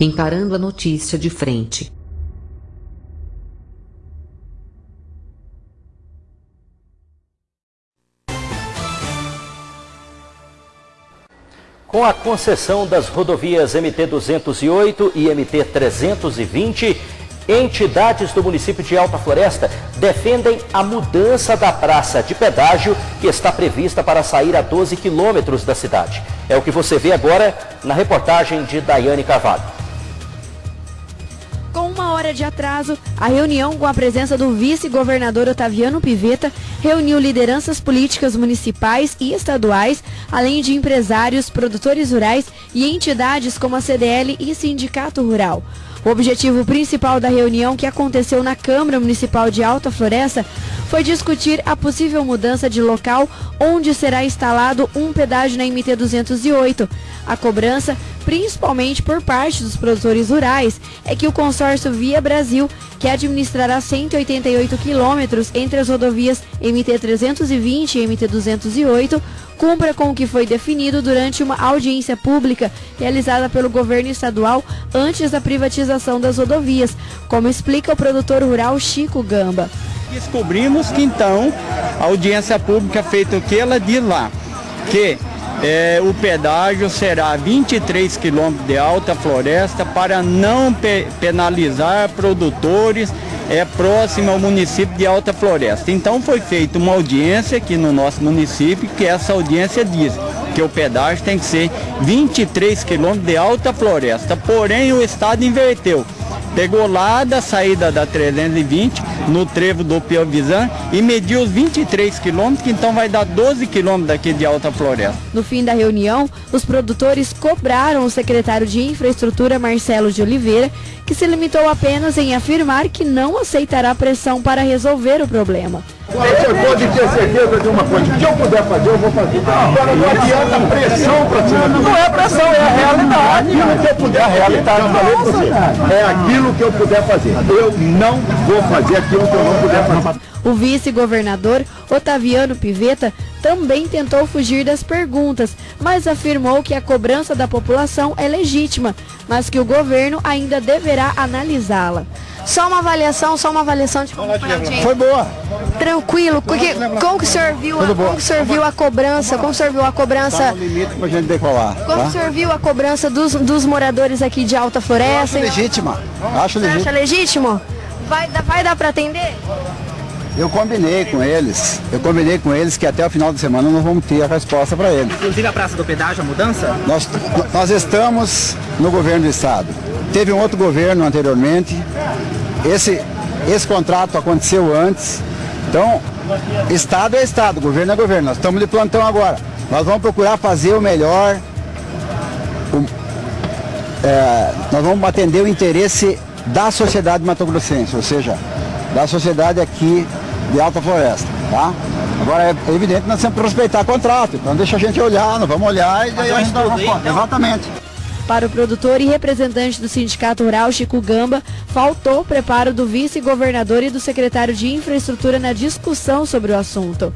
encarando a notícia de frente. Com a concessão das rodovias MT-208 e MT-320, entidades do município de Alta Floresta defendem a mudança da praça de pedágio que está prevista para sair a 12 quilômetros da cidade. É o que você vê agora na reportagem de Daiane Carvalho. Uma hora de atraso, a reunião com a presença do vice-governador Otaviano Piveta reuniu lideranças políticas municipais e estaduais, além de empresários, produtores rurais e entidades como a CDL e Sindicato Rural. O objetivo principal da reunião que aconteceu na Câmara Municipal de Alta Floresta foi discutir a possível mudança de local onde será instalado um pedágio na MT 208. A cobrança, principalmente por parte dos produtores rurais, é que o consórcio Via Brasil, que administrará 188 quilômetros entre as rodovias MT 320 e MT 208, cumpra com o que foi definido durante uma audiência pública realizada pelo governo estadual antes da privatização das rodovias, como explica o produtor rural Chico Gamba. Descobrimos que então a audiência pública feita o que ela diz lá, que é, o pedágio será 23 quilômetros de alta floresta para não pe penalizar produtores é próximo ao município de Alta Floresta. Então foi feita uma audiência aqui no nosso município, que essa audiência diz que o pedágio tem que ser 23 quilômetros de Alta Floresta. Porém o Estado inverteu. Pegou lá da saída da 320, no trevo do Piovisan, e mediu os 23 quilômetros, então vai dar 12 quilômetros daqui de Alta Floresta. No fim da reunião, os produtores cobraram o secretário de Infraestrutura, Marcelo de Oliveira, que se limitou apenas em afirmar que não aceitará pressão para resolver o problema. Você pode ter certeza de uma coisa, o que eu puder fazer, eu vou fazer. Agora não adianta pressão para cima. Não é pressão, é a realidade. Aquilo que eu puder, a realidade, eu falei para você. É aquilo que eu puder fazer. Eu não vou fazer aquilo que eu não puder fazer. O vice-governador Otaviano Piveta também tentou fugir das perguntas, mas afirmou que a cobrança da população é legítima, mas que o governo ainda deverá analisá-la. Só uma avaliação, só uma avaliação de como foi a audiência. Foi boa. Tranquilo, porque como que o senhor viu, a, como que o senhor viu a cobrança, como o senhor viu a cobrança, Tá no limite pra gente decolar. como Tá? o senhor viu a cobrança dos, dos moradores aqui de Alta Acho Floresta? legítima. Acho Você acha legítima. legítimo? Vai, dar- vai dar para atender? Eu combinei com eles. Eu combinei com eles que até o final de semana nós vamos ter a resposta para eles. Inclusive a Praça do Pedágio, a mudança? Nós, nós estamos no governo do estado. Teve um outro governo anteriormente. Esse, esse contrato aconteceu antes. Então, estado é estado, governo é governo. Nós estamos de plantão agora. Nós vamos procurar fazer o melhor. o- é, nós vamos atender o interesse da sociedade matogrossense, ou seja, da sociedade aqui de Alta Floresta, tá? Agora é evidente que nós temos que respeitar contrato, então deixa a gente olhar, nós vamos olhar e daí a gente dá uma resposta. então? Exatamente. Para o produtor e representante do Sindicato Rural, Chico Gamba, faltou o preparo do vice-governador e do secretário de Infraestrutura na discussão sobre o assunto.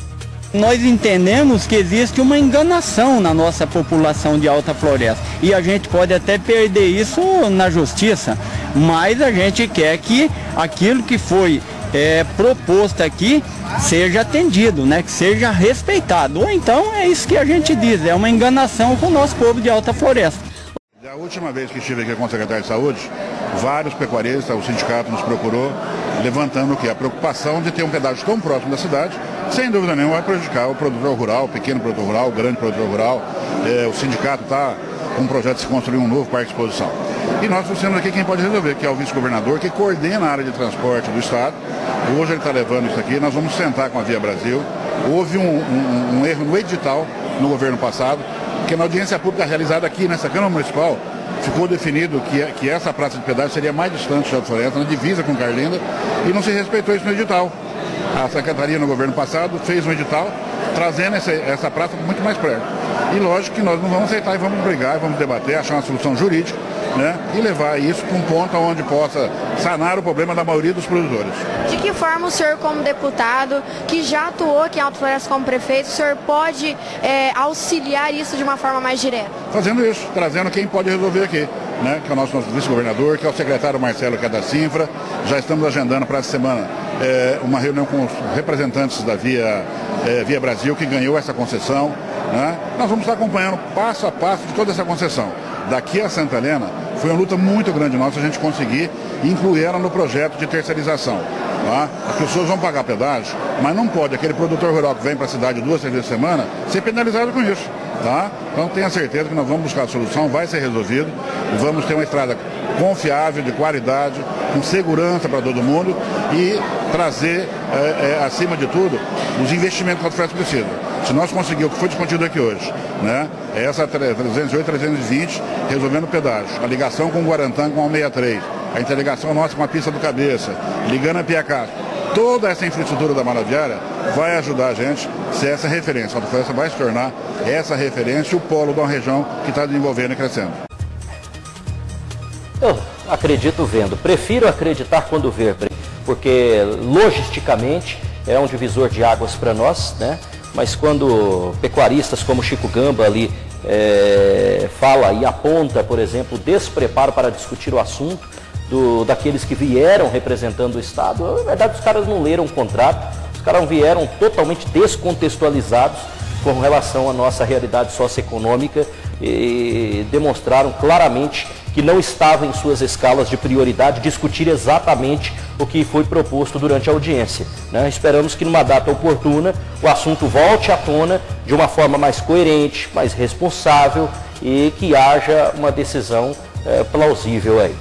Nós entendemos que existe uma enganação na nossa população de alta floresta e a gente pode até perder isso na justiça, mas a gente quer que aquilo que foi é, proposto aqui seja atendido, né? que seja respeitado. Ou então é isso que a gente diz, é uma enganação com o nosso povo de alta floresta. A última vez que estive aqui com o secretário de Saúde, vários pecuaristas, o sindicato nos procurou, levantando o que? A preocupação de ter um pedágio tão próximo da cidade, sem dúvida nenhuma vai prejudicar o produtor rural, o pequeno produtor rural, o grande produtor rural. Eh, o sindicato está com um projeto de se construir um novo parque de exposição. E nós trouxemos aqui quem pode resolver, que é o vice-governador, que coordena a área de transporte do Estado. Hoje ele está levando isso aqui, nós vamos sentar com a Via Brasil. Houve um, um- um erro no edital no governo passado, que na audiência pública realizada aqui nessa Câmara Municipal, ficou definido que, que essa praça de pedágio seria mais distante de Alto Floresta, na divisa com Carlinda, e não se respeitou isso no edital. A Secretaria no governo passado fez um edital trazendo essa, essa praça muito mais perto. E lógico que nós não vamos aceitar e vamos brigar, e vamos debater, achar uma solução jurídica, né? E levar isso para um ponto onde possa sanar o problema da maioria dos produtores. De que forma o senhor, como deputado, que já atuou aqui em Alto Floresta como prefeito, o senhor pode é, auxiliar isso de uma forma mais direta? Fazendo isso, trazendo quem pode resolver aqui. Né, que é o nosso, nosso vice-governador, que é o secretário Marcelo, que é da Sinfra. Já estamos agendando para essa semana é, uma reunião com os representantes da Via, é, Via Brasil, que ganhou essa concessão. Né? Nós vamos estar acompanhando passo a passo de toda essa concessão. Daqui a Santa Helena, foi uma luta muito grande nossa a gente conseguir incluir ela no projeto de terceirização. Tá? As pessoas vão pagar pedágio, mas não pode aquele produtor rural que vem para a cidade duas, três vezes por semana ser penalizado com isso. Tá? Então tenha certeza que nós vamos buscar a solução, vai ser resolvido, vamos ter uma estrada confiável, de qualidade, com segurança para todo mundo e trazer, é, é, acima de tudo, os investimentos que a Autofrete precisa. Se nós conseguirmos o que foi discutido aqui hoje, né, é essa 308, 320, resolvendo o pedágio, a ligação com o Guarantã com a 163, a interligação nossa com a pista do Cabeça, ligando a Piacá, toda essa infraestrutura da Maraviária vai ajudar a gente a ser essa referência. A Autofloresta vai se tornar essa referência e o polo uma região que está desenvolvendo e crescendo. Eu acredito vendo. Prefiro acreditar quando ver, porque logisticamente é um divisor de águas para nós, né? Mas quando pecuaristas como Chico Gamba ali é, fala e aponta, por exemplo, despreparo para discutir o assunto do, daqueles que vieram representando o Estado, na verdade os caras não leram o contrato, os caras vieram totalmente descontextualizados com relação à nossa realidade socioeconômica e demonstraram claramente que não estava em suas escalas de prioridade discutir exatamente o que foi proposto durante a audiência. Né? Esperamos que numa data oportuna o assunto volte à tona de uma forma mais coerente, mais responsável e que haja uma decisão é, plausível aí.